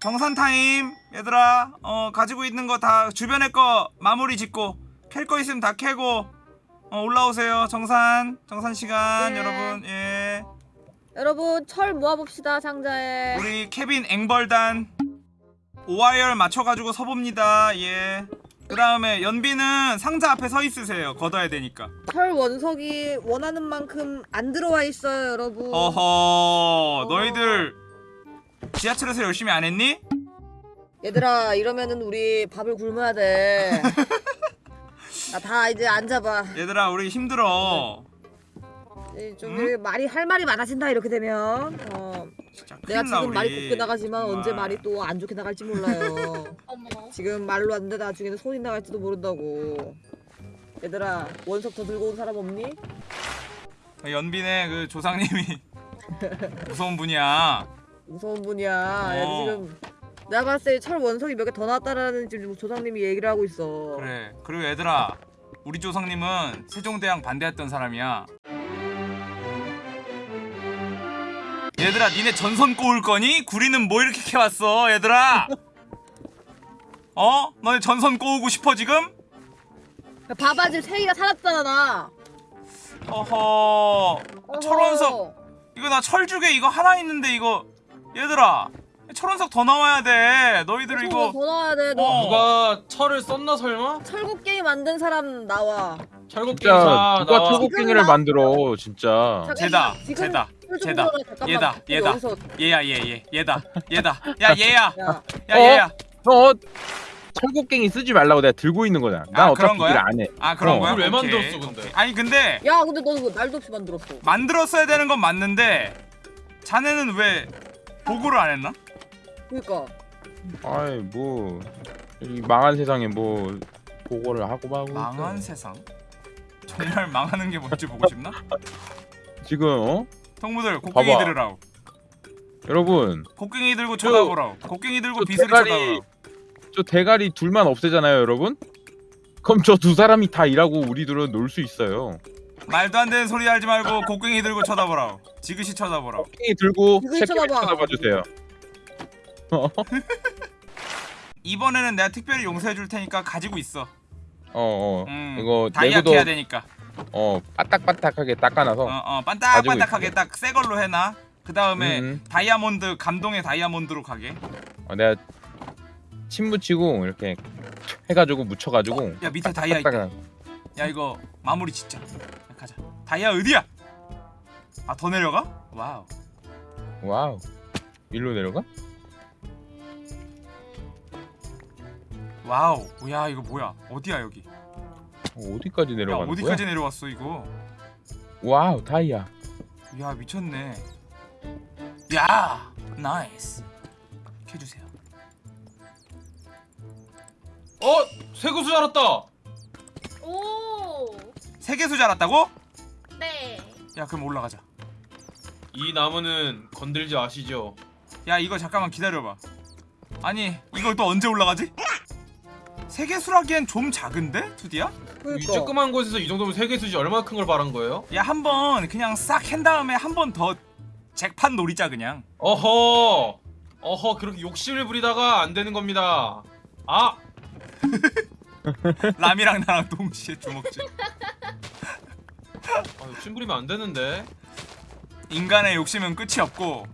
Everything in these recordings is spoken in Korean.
정산 타임. 얘들아 어 가지고 있는 거 다 주변에 거 마무리 짓고 캘 거 있으면 다 캐고 어 올라오세요. 정산 정산 시간 네. 여러분. 예. 여러분 철 모아봅시다 상자에. 우리 케빈 앵벌단 오와 열 맞춰가지고 서봅니다. 예. 그 다음에 연비는 상자 앞에 서 있으세요. 걷어야 되니까. 철 원석이 원하는 만큼 안 들어와 있어요 여러분. 어허 너희들 지하철에서 열심히 안 했니? 얘들아 이러면은 우리 밥을 굶어야 돼. 나 다 이제 앉아봐. 얘들아 우리 힘들어 좀 응? 이렇게 말이 할 말이 많아진다 이렇게 되면. 어, 진짜 내가 큰일 나, 지금 말이 우리. 좋게 나가지만 언제 정말. 말이 또 안 좋게 나갈지 몰라요. 지금 말로 안 돼 나중에는 손이 나갈지도 모른다고. 얘들아 원석 더 들고 온 사람 없니? 연빈의 그 조상님이 무서운 분이야 무서운 분이야. 어. 얘 지금 내가 봤을 때 철 원석이 몇 개 더 나왔다라는 지금 조상님이 얘기를 하고 있어. 그래 그리고 얘들아 우리 조상님은 세종대왕 반대했던 사람이야 얘들아 니네 전선 꼬을 거니? 구리는 뭐 이렇게 캐왔어 얘들아 어? 너네 전선 꼬우고 싶어 지금? 야, 봐봐 지금 세이가 살았잖아 나. 어허 철원석 이거 나 철주개 이거 하나 있는데 이거 얘들아 철원석 더 나와야 돼 너희들 이거 이거 더 나와야 돼. 너 어. 누가 철을 썼나 설마? 철곡 게임 만든 사람 나와. 진짜 기사 누가 나와. 철곡갱이를 만들어 진짜 쟤다. 보여라, 잠깐만. 얘다, 얘다. 얘야 얘얘 얘다 얘다 야 얘야 야, 야 어? 얘야 너 철곡갱이 쓰지 말라고 내가 들고 있는 거잖아 난 아, 어차피? 일 안 해. 아 그런 어. 거야? 그걸 왜 오케이, 만들었어, 근데? 오케이. 아니 근데 야, 근데 너 말도 없이 만들었어. 만들었어야 되는 건 맞는데 자네는 왜 보고를 안 했나? 그러니까. 아이 뭐 이 망한 세상에 뭐 보고를 하고 하고 망한 있어. 세상 정말 망하는 게 뭔지 보고 싶나? 지금 어 동무들 곡괭이 봐봐. 들으라고 여러분 곡괭이 들고 저- 쳐다보라고 곡괭이 들고 대가리- 쳐다보라고 저 대가리 둘만 없애잖아요 여러분 그럼 저 두 사람이 다 일하고 우리 둘은 놀 수 있어요 말도 안 되는 소리 하지 말고 곡괭이 들고 쳐다보라고. 지그시 쳐다보라고. 곡괭이 들고 이걸 새끼를 쳐다봐. 쳐다봐 주세요. 이번에는 내가 특별히 용서해 줄 테니까 가지고 있어. 어 어. 음, 이거 다이아 내구도 캐야 되니까. 어 바닥바닥하게 닦아놔서 어, 어 가지고 반딱반딱하게 딱새 걸로 해놔. 그 다음에 음. 다이아몬드 감동의 다이아몬드로 가게. 어, 내가 침 묻히고 이렇게 해가지고 묻혀가지고 야 밑에 다이아 있다. 야 이거 마무리 짓자. 야, 가자 다이아 어디야 아 더 내려가? wow wow 일로 내려가? wow 야 이거 뭐야 어디야 여기 어, 어디까지 야 내려가는 어디까지 거야? 내려왔어 이거 wow 다이아 야 미쳤네 야 nice 켜주세요 어? 세계수 자랐다. 오. 세계수 자랐다고? 네. 야 그럼 올라가자 이 나무는 건들지 마시죠. 야 이거 잠깐만 기다려봐 아니 이걸 또 언제 올라가지? 세계수라기엔 좀 작은데? 2D야? 이 그러니까. 조그만 곳에서 이 정도면 세계수지 얼마나 큰 걸 바란 거예요? 야 한 번 그냥 싹 캔 다음에 한 번 더 잭판 노리자 그냥 어허. 어허 그렇게 욕심을 부리다가 안 되는 겁니다. 아 람이랑 나랑 동시에 주먹질 아, 욕심 부리면 안 되는데. 인간의 욕심은 끝이 없고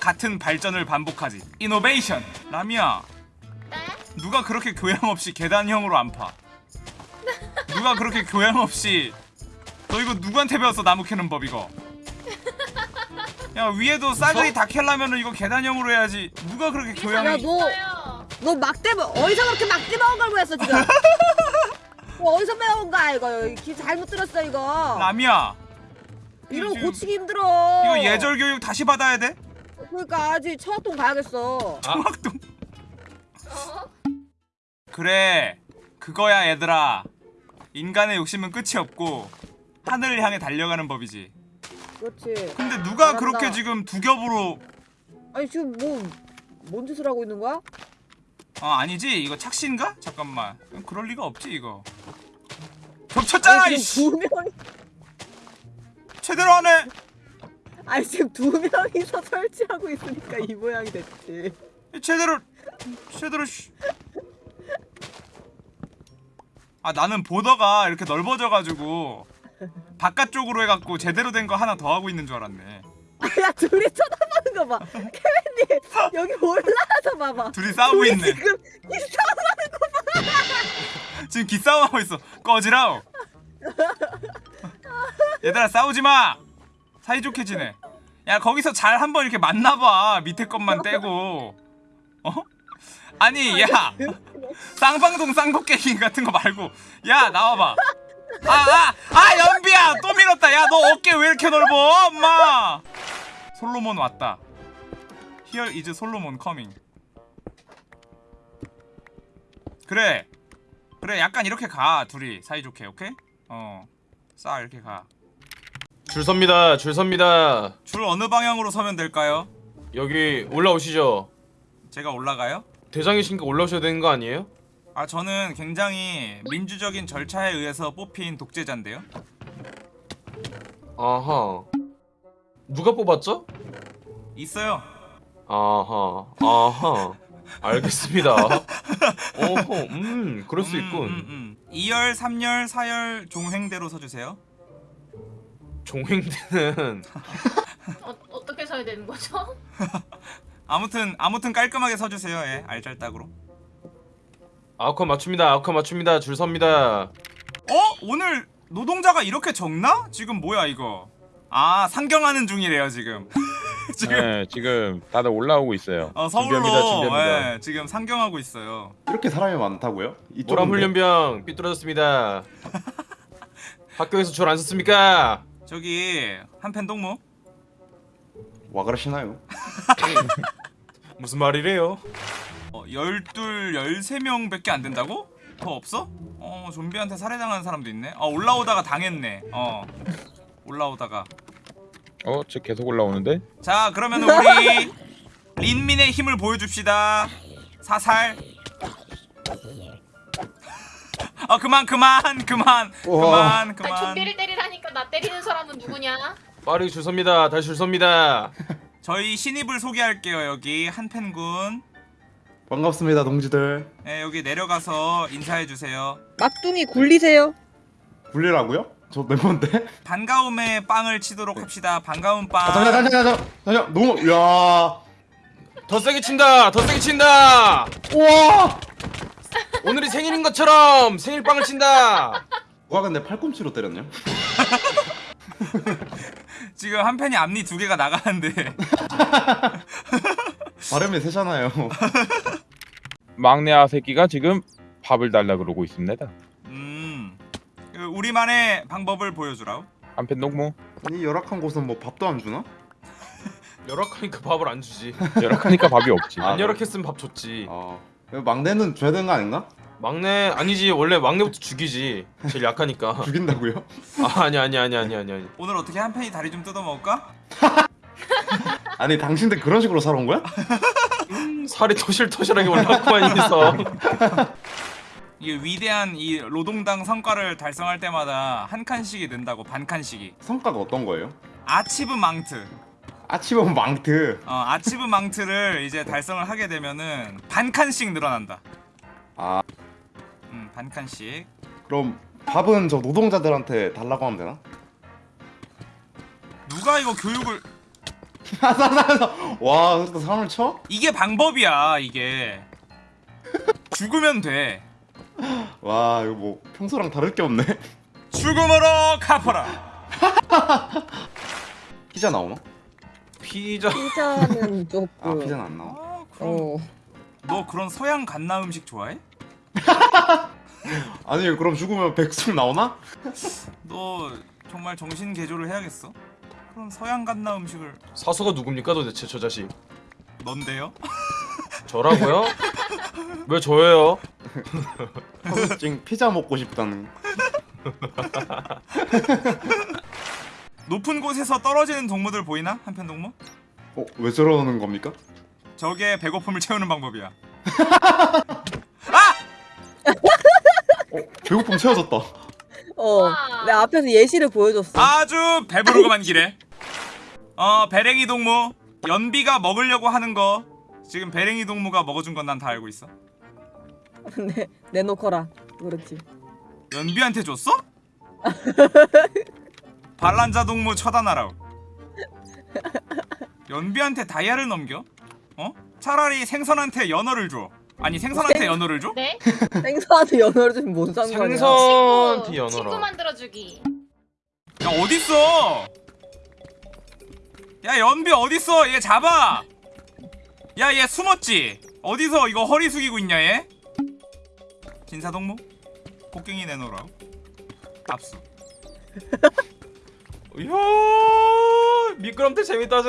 같은 발전을 반복하지 이노베이션 람이야 네? 누가 그렇게 교양 없이 계단형으로 안 파? 누가 그렇게 교양 없이 너 이거 누구한테 배웠어 나무 캐는 법 이거 야 위에도 싸그리 다 캘라면은 이거 계단형으로 해야지 누가 그렇게 야, 교양이 너, 있어요. 너 막대, 뭐- 어디서 그렇게 막대 먹은 걸 보였어, 지금? 뭐 어디서 배운 거야, 이거? 기 잘못 들었어, 이거. 람이야 이런 거 지금- 고치기 힘들어. 이거 예절 교육 다시 받아야 돼? 그러니까 아직 청학동 가야겠어. 아. 중학동 어? 그래 그거야 얘들아 인간의 욕심은 끝이 없고 하늘을 향해 달려가는 법이지 그렇지. 근데 누가 잘한다. 그렇게 지금 두 겹으로 아니 지금 뭐 뭔 짓을 하고 있는 거야? 어 아니지 이거 착시인가? 잠깐만 그럴 리가 없지 이거 겹쳤잖아 이씨 두 명이 제대로 하네 아니 지금 두 명이서 설치하고 있으니까 이 모양이 됐지. 제대로 제대로 씨. 아 나는 보더가 이렇게 넓어져가지고 바깥쪽으로 해갖고 제대로 된 거 하나 더 하고 있는 줄 알았네 야 둘이 쳐다보는 거 봐. 케빈님 여기 올라와서 봐봐. 둘이 싸우고 있네 지금 이상 지금 기싸움하고 있어 꺼지라오 얘들아 싸우지마. 사이좋게 지내. 야 거기서 잘 한번 이렇게 만나봐. 밑에 것만 떼고. 어? 아니 야. 쌍방동 쌍곡갱이 같은 거 말고. 야 나와봐. 아아아 아, 연비야. 또 밀었다. 야 너 어깨 왜 이렇게 넓어 엄마? 솔로몬 왔다. Here is 솔로몬 coming. 그래. 그래 약간 이렇게 가 둘이. 사이좋게 오케이? 어싸 이렇게 가 줄줄 섭니다. 줄 섭니다. 어느 방향으로 서면 될까요? 여기 올라오시죠. 제가 올라가요? 대장이신가 올라오셔야 되는 거 아니에요? 아 저는 굉장히 민주적인 절차에 의해서 뽑힌 독재자인데요 아하. 누가 뽑았죠? 있어요 아하. 아하. 알겠습니다. 어허. 음, 그럴 수 음, 있군. 음, 음. 2열, 3열, 4열 종횡대로 서주세요 종횡대는 어, 어떻게 서야 되는 거죠? 아무튼 아무튼 깔끔하게 서주세요 예 알잘딱으로 아웃컷 맞춥니다. 아웃컷 맞춥니다. 줄 섭니다. 어? 오늘 노동자가 이렇게 적나? 지금 뭐야 이거 아 상경하는 중이래요 지금 지금 네, 지금 다들 올라오고 있어요. 어, 서울로 준비합니다, 준비합니다. 예, 지금 상경하고 있어요 이렇게 사람이 많다고요? 모람 훈련병 삐뚤어졌습니다. 학교에서 줄 안 썼습니까? 저기 한펜 동무 와 그러시나요? 무슨 말이래요? 어, 12, 13명밖에 안 된다고? 더 없어? 어 좀비한테 살해당한 사람도 있네 어 올라오다가 당했네 어 올라오다가 어, 저 계속 올라오는데? 자 그러면 우리 린민의 힘을 보여줍시다 사살 어 그만 그만 그만 우와. 그만 아니 그만 좀비를 때리라니까 나 때리는 사람은 누구냐? 빠르게 줄 섭니다. 다시 줄 섭니다. 저희 신입을 소개할게요 여기 한펜군 반갑습니다 동지들 네, 여기 내려가서 인사해 주세요 막둥이 굴리세요. 불리라고요? 저 멤버인데? 반가움에 빵을 치도록 합시다 반가움 빵아 잠깐 잠깐 잠깐 잠깐 너무 야 더 세게 친다. 더 세게 친다. 우와 오늘이 생일인 것처럼 생일빵을 친다. 누가 근데 팔꿈치로 때렸냐? 지금 한 팬이 앞니 두 개가 나가는데 발음이 세잖아요 막내 아새끼가 지금 밥을 달라 그러고 있습니다. 음 그 우리만의 방법을 보여주라 한편 농무 이 열악한 곳은 뭐 밥도 안 주나? 열악하니까 밥을 안 주지. 열악하니까 밥이 없지. 아, 안 열악했으면 밥 줬지. 아 이거 막내는 줘야 되는 거 아닌가? 막내 아니지 원래 막내부터 죽이지. 제일 약하니까. 죽인다고요? 아 아니 아니 아니 아니 아니 아니. 오늘 어떻게 한 팬이 다리 좀 뜯어먹을까? 아니 당신들 그런 식으로 살아온 거야? 음, 살이 토실토실하게 올라왔구만 있어. 이게 위대한 이 노동당 성과를 달성할 때마다 한 칸씩이 는다고 반 칸씩이 성과가 어떤 거예요? 아치브 망트 아치범 망트 어 아치브 망트를 이제 달성을 하게 되면은 반 칸씩 늘어난다 아음 반 칸씩 그럼 밥은 저 노동자들한테 달라고 하면 되나? 누가 이거 교육을 와 그래도 사람을 쳐? 이게 방법이야 이게 죽으면 돼 와 이거 뭐 평소랑 다를 게 없네 죽음으로 갚아라 피자 나오나? 피자. 피자는 조금. 아 피자는 안 나와 아, 그럼 어. 너 그런 서양 갓나 음식 좋아해? 아니 그럼 죽으면 백숙 나오나? 너 정말 정신 개조를 해야겠어. 그런 서양 갓나 음식을 사수가 누굽니까 도대체 저 자식? 넌데요? 저라고요? 왜 저예요? 지금 피자 먹고 싶다는 높은 곳에서 떨어지는 동무들 보이나? 한편 동무? 어? 왜 저러는 겁니까? 저게 배고픔을 채우는 방법이야. 어? 배고픔 채워졌다 어. 와. 내 앞에서 예시를 보여줬어. 아주 배부르고만 기래. 어 배랭이 동무 연비가 먹으려고 하는 거 지금 베랭이 동무가 먹어준 건 난 다 알고 있어. 내 내놓거라. 그렇지. 연비한테 줬어? 반란자 동무 처단하라고. 연비한테 다이아를 넘겨? 어? 차라리 생선한테 연어를 줘. 아니 생선한테 연어를 줘? 네? 생선한테 연어를 주면 뭔 상관이야? 생선 친구, 연어라. 친구 만들어주기. 야 어딨어? 야 연비 어딨어? 얘 잡아. 야 얘 숨었지? 어디서 이거 허리 숙이고 있냐 얘? 진사동무? 곡괭이 내놓으라고. 압수. 이야 미끄럼틀 재밌다지.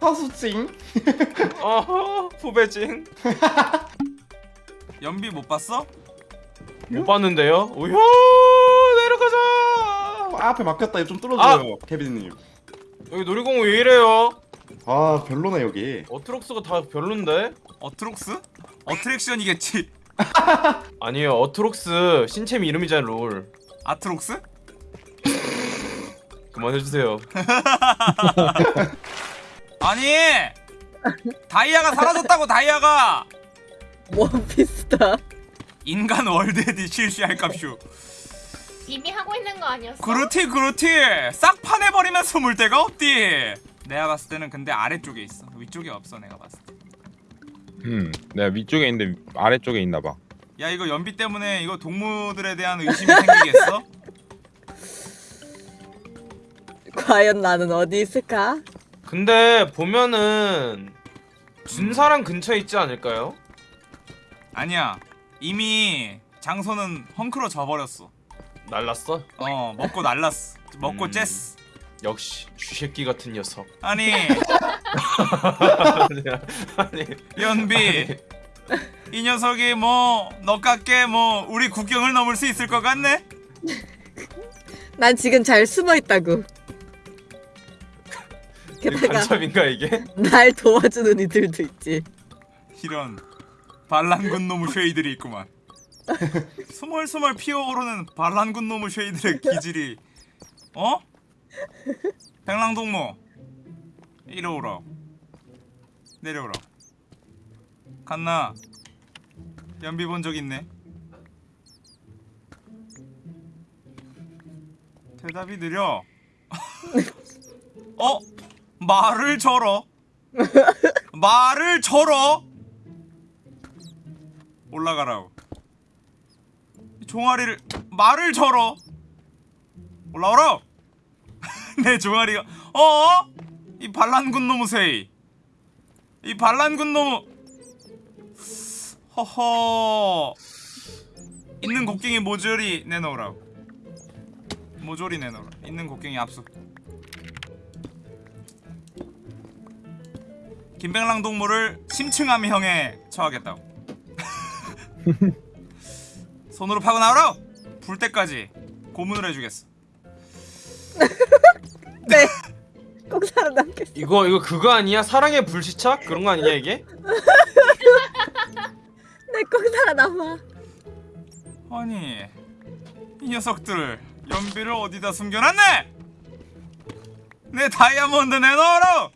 사수찡. 어허 후배징. 연비 못 봤어? 못 봤는데요. 오야 내려가자. 아, 앞에 막혔다. 좀 뚫어줘요, 케빈님. 여기 놀이공원 왜 이래요? 아 별로네 여기. 어트록스가 다 별론데? 어트록스? 어트랙션이겠지. 아니에요 어트록스 신챔 이름이잖아 롤. 아트록스? 그만해주세요. 아니 다이아가 사라졌다고 다이아가 원피스다. 인간 월드에디 실시할 값슈 이미 하고 있는 거 아니었어? 그렇지 그렇지 싹 파내버리면 숨을 데가 없디 내가 봤을 때는 근데 아래쪽에 있어 위쪽에 없어 내가 봤을 음, 내가 위쪽에 있는데 아래쪽에 있나 봐. 때야 이거 연비 때문에 이거 동무들에 대한 의심이 생기겠어? 과연 나는 어디 있을까? 근데 보면은 준사랑 근처에 있지 않을까요? 아니야 이미 장소는 헝클어 져버렸어 날랐어? 어 먹고 날랐어 먹고 음. 쬐어 역시 쥐새끼 같은 녀석. 아니 아니 연비 이 녀석이 뭐 너깎게 뭐 우리 국경을 넘을 수 있을 것 같네? 난 지금 잘 숨어 있다고. 게다가 간첩인가 이게? 날 도와주는 이들도 있지. 이런 반란군 놈의 쉐이들이 있구만 스멀스멀 피어오르는 반란군 놈의 쉐이들의 기질이 어? 백랑동무 이리 오라 내려오라 갔나 연비 본 적 있네 대답이 느려 어? 말을 절어. 말을 절어. 올라가라고. 이 종아리를 말을 절어. 올라오라 내 종아리가 어? 이 반란군 놈의 이. 반란군 놈 허허. 있는 곡괭이 모조리 내놓으라고. 모조리 내놓으라. 있는 곡괭이 압수 김백랑 동물을 심층함형에 처하겠다고 손으로 파고 나오라 불 때까지 고문을 해주겠어 네. 꼭 살아남겠어. 이거 이거 그거 아니야? 사랑의 불시착 그런 거 아니냐 이게? 내꼭 살아남아. 아니 이 녀석들 연비를 어디다 숨겨놨네 내 다이아몬드 내놓으라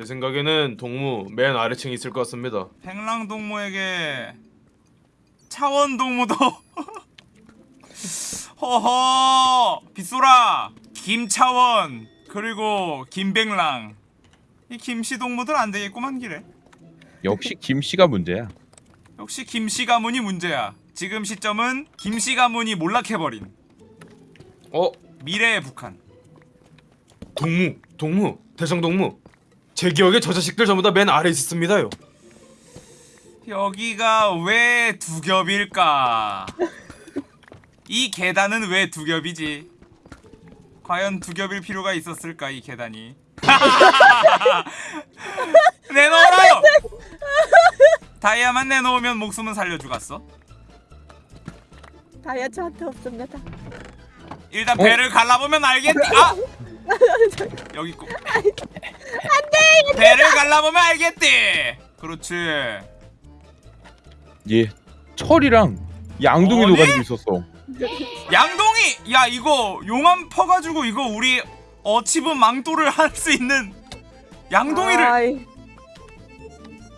제 생각에는 동무 맨 아래층에 있을 것 같습니다. 백랑 동무에게 차원 동무도. 허허! 빗소라 김차원 그리고 김백랑. 이 김씨 동무들 안 되겠구만 기래 역시 김씨가 문제야. 역시 김씨 가문이 문제야. 지금 시점은 김씨 가문이 몰락해버린. 어? 미래의 북한. 동무 동무 대장 동무 제 기억에 저 자식들 전부 다 맨 아래 있었습니다요. 여기가 왜 두 겹일까? 이 계단은 왜 두 겹이지? 과연 두 겹일 필요가 있었을까 이 계단이? 내놓으라! 다이아만 내놓으면 목숨은 살려주겠어. 다이아 저한테 없습니다. 일단 배를 갈라보면 알겠지. 아! 여기 있고. 안돼. 배를 갈라보면 알겠지. 그렇지. 얘 철이랑 양동이도 어디? 가지고 있었어. 양동이 야 이거 용암 퍼가지고 이거 우리 어치브 망토를 할 수 있는 양동이를 아이,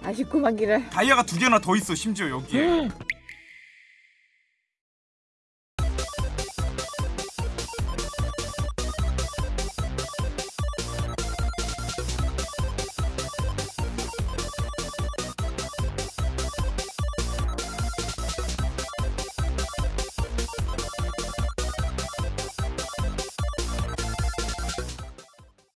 아쉽구만 길을 다이아가 두 개나 더 있어 심지어 여기에